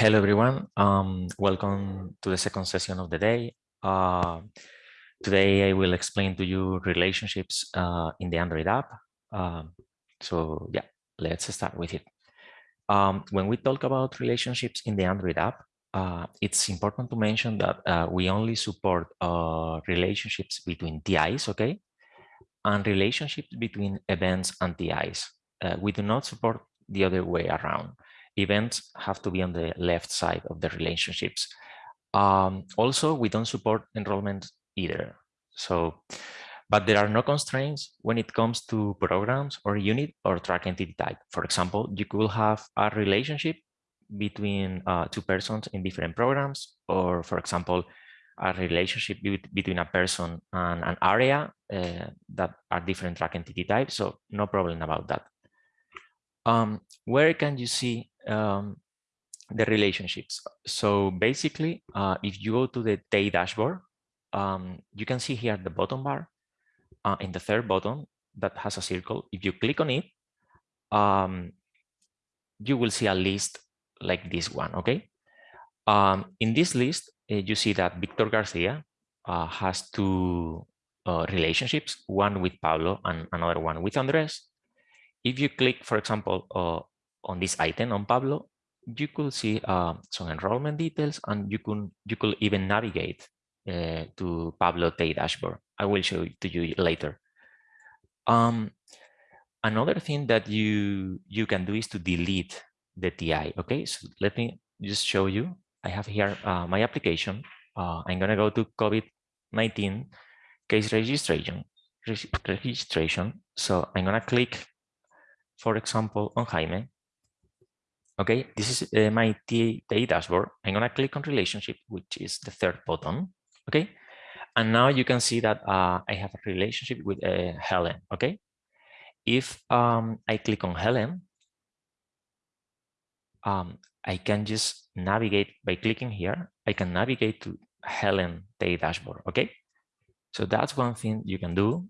Hello, everyone. Um, welcome to the second session of the day. Uh, today, I will explain to you relationships uh, in the Android app. Um, so yeah, let's start with it. Um, when we talk about relationships in the Android app, uh, it's important to mention that uh, we only support uh, relationships between TIs, okay? And relationships between events and TIs. Uh, we do not support the other way around events have to be on the left side of the relationships. Um, also, we don't support enrollment either. So, but there are no constraints when it comes to programs or unit or track entity type. For example, you could have a relationship between uh, two persons in different programs, or for example, a relationship between a person and an area uh, that are different track entity types. So no problem about that. Um, where can you see um, the relationships. So basically, uh, if you go to the day dashboard, um, you can see here the bottom bar uh, in the third button that has a circle. If you click on it, um, you will see a list like this one, okay? Um, in this list, uh, you see that Victor Garcia uh, has two uh, relationships, one with Pablo and another one with Andres. If you click, for example, uh, on this item on Pablo, you could see uh, some enrollment details and you could you could even navigate uh, to Pablo TEI dashboard. I will show it to you later. Um, another thing that you you can do is to delete the TI. Okay, so let me just show you. I have here uh, my application. Uh, I'm gonna go to COVID-19 case registration registration. So I'm gonna click, for example, on Jaime Okay, this is uh, my TEI dashboard. I'm gonna click on relationship, which is the third button. Okay, and now you can see that uh, I have a relationship with uh, Helen. Okay, if um, I click on Helen, um, I can just navigate by clicking here. I can navigate to Helen TEI dashboard. Okay, so that's one thing you can do.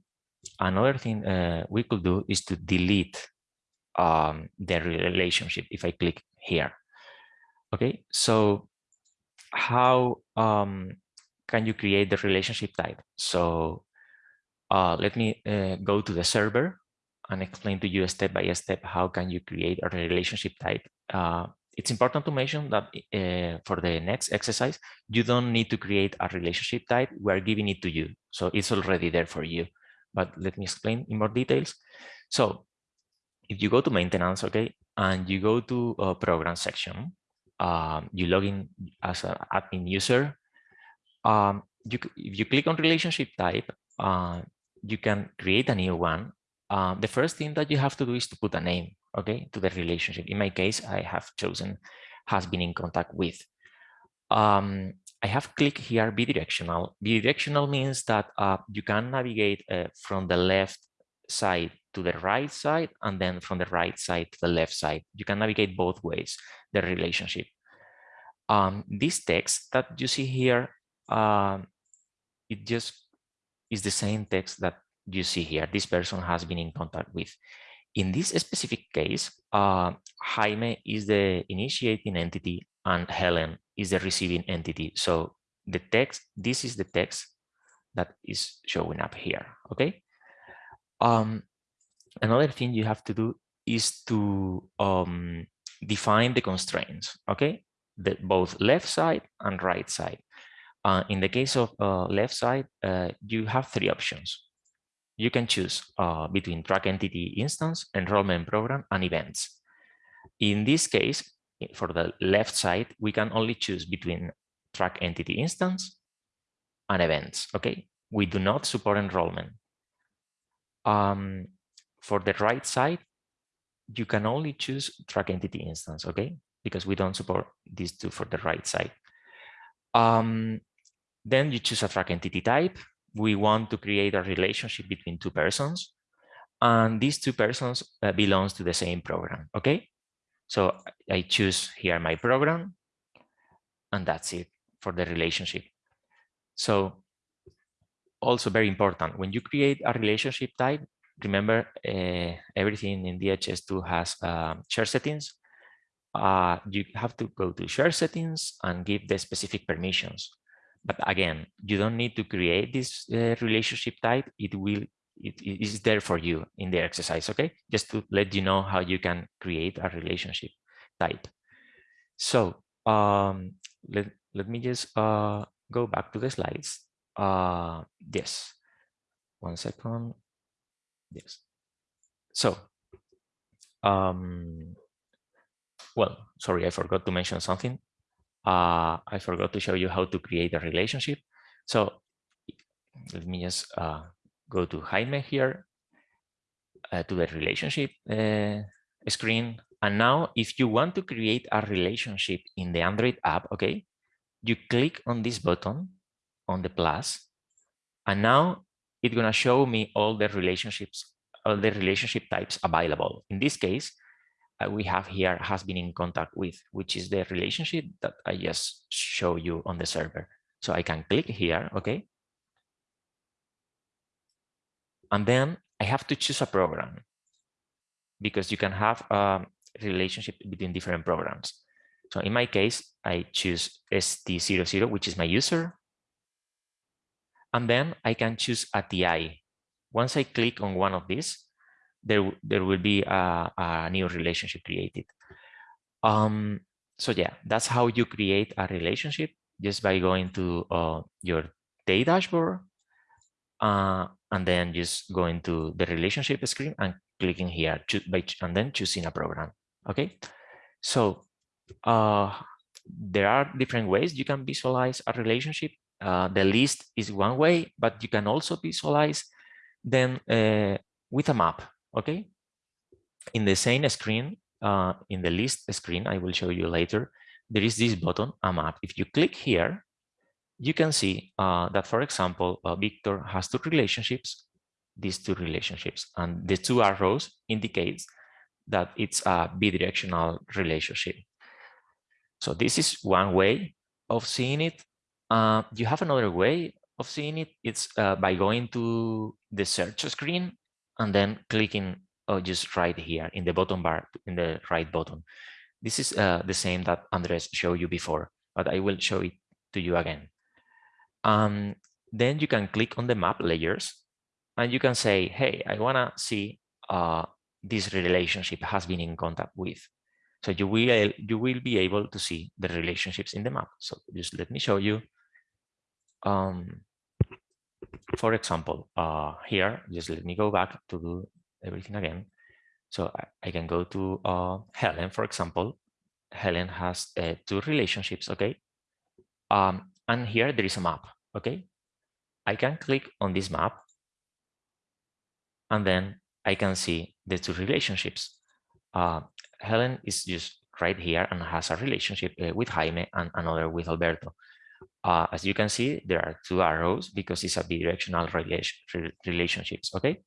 Another thing uh, we could do is to delete um, the relationship if I click here. Okay, so how um, can you create the relationship type? So uh, let me uh, go to the server and explain to you step by step how can you create a relationship type. Uh, it's important to mention that uh, for the next exercise, you don't need to create a relationship type. We're giving it to you. So it's already there for you. But let me explain in more details. So if you go to maintenance, okay, and you go to a program section, um, you log in as an admin user. Um, you, if you click on relationship type, uh, you can create a new one. Uh, the first thing that you have to do is to put a name, okay, to the relationship. In my case, I have chosen has been in contact with. Um, I have clicked here bidirectional. Bidirectional means that uh, you can navigate uh, from the left side to the right side and then from the right side to the left side. You can navigate both ways, the relationship. Um, this text that you see here, um, it just is the same text that you see here. This person has been in contact with. In this specific case, uh, Jaime is the initiating entity and Helen is the receiving entity. So the text, this is the text that is showing up here, okay? Um, another thing you have to do is to um, define the constraints, okay? The, both left side and right side. Uh, in the case of uh, left side, uh, you have three options. You can choose uh, between track entity instance, enrollment program, and events. In this case, for the left side, we can only choose between track entity instance and events, okay? We do not support enrollment. Um, for the right side, you can only choose track entity instance, okay? Because we don't support these two for the right side. Um, then you choose a track entity type. We want to create a relationship between two persons. And these two persons uh, belongs to the same program, okay? So I choose here my program, and that's it for the relationship. So also very important, when you create a relationship type, remember uh, everything in DHIS2 has um, share settings. uh, you have to go to share settings and give the specific permissions. But again, you don't need to create this uh, relationship type. It will it is there for you in the exercise, okay? Just to let you know how you can create a relationship type. So um, let, let me just uh, go back to the slides. Uh, yes, one second. Yes. So, um, well, sorry, I forgot to mention something. Uh, I forgot to show you how to create a relationship. So let me just uh, go to Jaime here uh, to the relationship uh, screen. And now if you want to create a relationship in the Android app, okay, you click on this button on the plus, and now it's gonna show me all the relationships, all the relationship types available. In this case, uh, we have here has been in contact with, which is the relationship that I just show you on the server. So I can click here, okay? And then I have to choose a program because you can have a relationship between different programs. So in my case, I choose ST00, which is my user. And then I can choose a TI. Once I click on one of these, there, there will be a, a new relationship created. Um, so yeah, that's how you create a relationship just by going to uh, your day dashboard uh, and then just going to the relationship screen and clicking here by, and then choosing a program. Okay, so uh, there are different ways you can visualize a relationship. Uh, the list is one way, but you can also visualize them uh, with a map okay? In the same screen, uh, in the list screen, I will show you later, there is this button, a map. If you click here, you can see uh, that, for example, uh, Victor has two relationships, these two relationships, and the two arrows indicates that it's a bidirectional relationship. So this is one way of seeing it. Uh, you have another way of seeing it. It's uh, by going to the search screen and then clicking oh, just right here in the bottom bar, in the right button. This is uh, the same that Andres showed you before, but I will show it to you again. Um, then you can click on the map layers and you can say, hey, I want to see uh, this relationship has been in contact with. So you will, you will be able to see the relationships in the map. So just let me show you. Um, for example, uh, here, just let me go back to do everything again. So I, can go to uh, Helen, for example. Helen has uh, two relationships, okay? Um, and here there is a map, okay? I can click on this map and then I can see the two relationships. Uh, Helen is just right here and has a relationship uh, with Jaime and another with Alberto. Uh, as you can see, there are two arrows because it's a bidirectional relation, relationships, okay?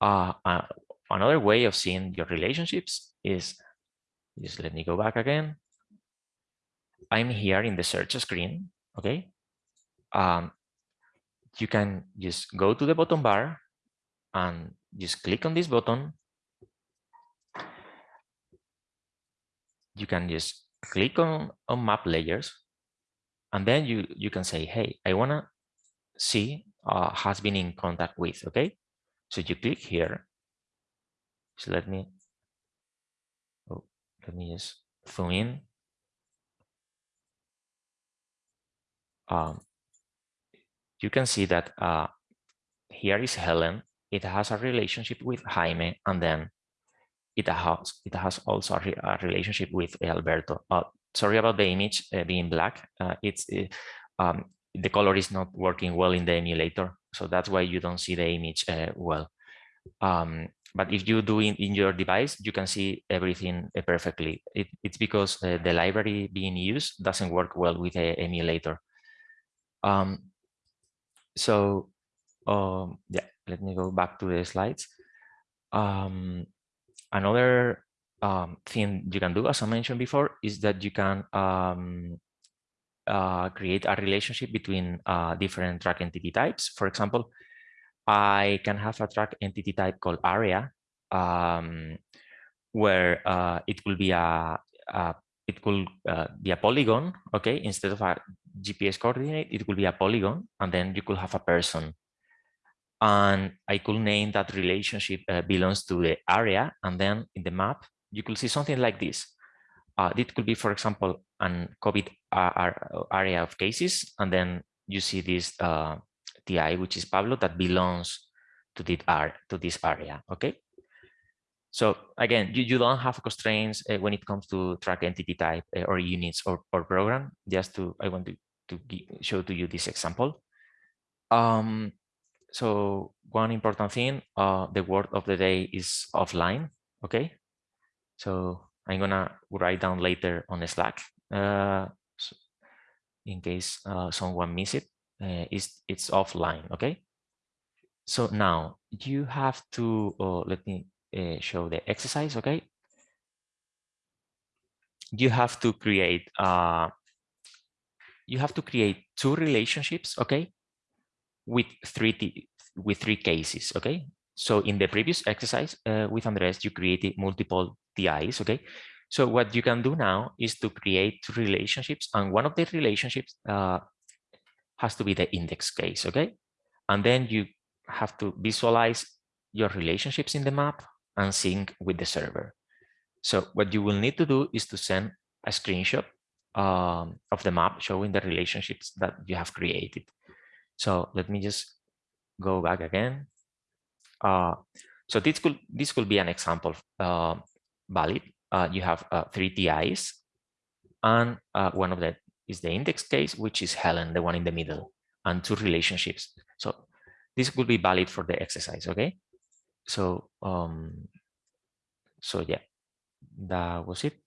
Uh, uh, another way of seeing your relationships is, just let me go back again. I'm here in the search screen, okay? Um, you can just go to the bottom bar and just click on this button. You can just click on, on map layers and then you, you can say, hey, I want to see uh, has been in contact with, okay? So you click here. So let me, oh, let me just zoom in. Um, you can see that uh, here is Helen. It has a relationship with Jaime, and then it has it has also a, re a relationship with Alberto. Uh, sorry about the image uh, being black. Uh, it's uh, um, the color is not working well in the emulator, so that's why you don't see the image uh, well. Um, but if you do it in your device, you can see everything uh, perfectly. It, it's because uh, the library being used doesn't work well with the emulator. Um, so um, yeah, let me go back to the slides. Um, another um, thing you can do, as I mentioned before, is that you can um, uh, create a relationship between uh, different track entity types. For example, I can have a track entity type called area, um, where uh, it will be a, uh, it could uh, be a polygon, okay? Instead of a GPS coordinate, it will be a polygon, and then you could have a person. And I could name that relationship uh, belongs to the area, and then in the map, you could see something like this. Uh, it could be, for example, an COVID area of cases, and then you see this uh, TI, which is Pablo, that belongs to this, to this area, okay? So again, you, you don't have constraints uh, when it comes to track entity type uh, or units or, or program. Just to, I want to, to show to you this example. Um, so one important thing, uh, the word of the day is offline. Okay. So I'm gonna write down later on Slack uh, in case uh, someone miss it. Uh, it's it's offline. Okay. So now you have to oh, let me uh, show the exercise, okay? You have to create uh, you have to create two relationships, okay, with three with three cases, okay. So in the previous exercise uh, with Andres, you created multiple TIs, okay. So what you can do now is to create relationships, and one of the relationships uh, has to be the index case, okay. And then you have to visualize your relationships in the map and sync with the server. So what you will need to do is to send a screenshot um, of the map showing the relationships that you have created. So let me just go back again. Uh, so this could this could be an example uh, valid. Uh, you have uh, three TIs, and uh, one of them is the index case, which is Helen, the one in the middle, and two relationships. So this could be valid for the exercise. Okay so um so yeah that was it